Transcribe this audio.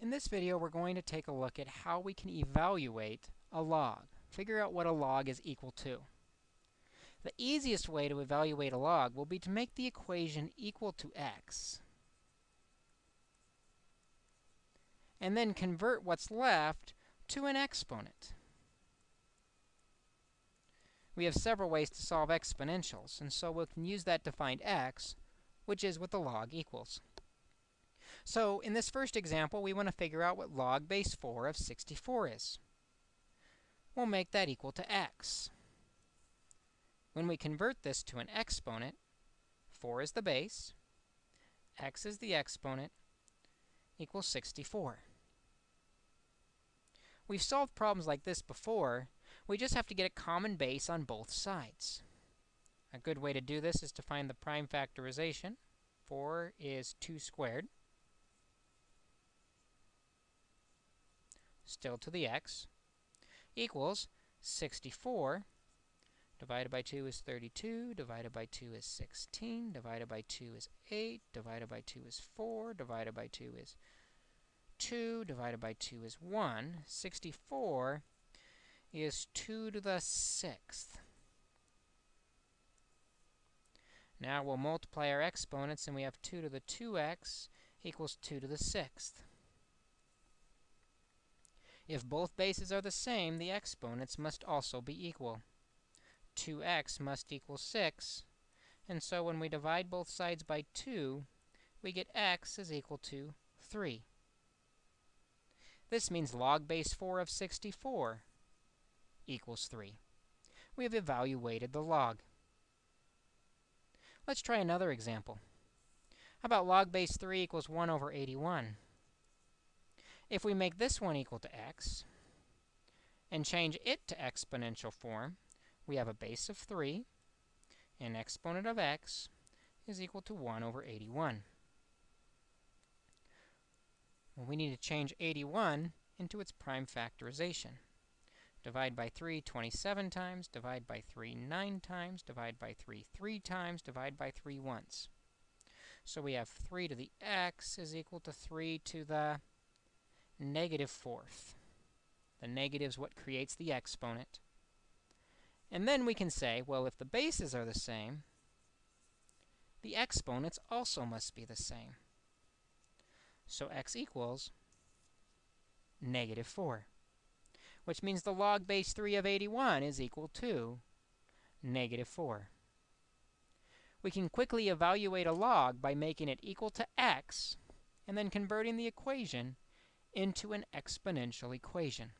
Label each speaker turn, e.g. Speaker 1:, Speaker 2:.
Speaker 1: In this video, we're going to take a look at how we can evaluate a log, figure out what a log is equal to. The easiest way to evaluate a log will be to make the equation equal to x, and then convert what's left to an exponent. We have several ways to solve exponentials, and so we can use that to find x, which is what the log equals. So in this first example, we want to figure out what log base 4 of 64 is. We'll make that equal to x. When we convert this to an exponent, 4 is the base, x is the exponent, equals 64. We've solved problems like this before. We just have to get a common base on both sides. A good way to do this is to find the prime factorization. 4 is 2 squared. Still to the x, equals 64 divided by 2 is 32, divided by 2 is 16, divided by 2 is 8, divided by 2 is 4, divided by 2 is 2, divided by 2 is 1. 64 is 2 to the 6th. Now we'll multiply our exponents, and we have 2 to the 2x equals 2 to the 6th. If both bases are the same, the exponents must also be equal. 2x must equal 6, and so when we divide both sides by 2, we get x is equal to 3. This means log base 4 of 64 equals 3. We have evaluated the log. Let's try another example. How about log base 3 equals 1 over 81? If we make this one equal to x and change it to exponential form, we have a base of 3, and exponent of x is equal to 1 over 81. Well, we need to change 81 into its prime factorization. Divide by 3 27 times, divide by 3 9 times, divide by 3 3 times, divide by 3 once. So we have 3 to the x is equal to 3 to the negative fourth. The negative is what creates the exponent. And then we can say, well, if the bases are the same, the exponents also must be the same. So x equals negative 4, which means the log base 3 of 81 is equal to negative 4. We can quickly evaluate a log by making it equal to x and then converting the equation into an exponential equation.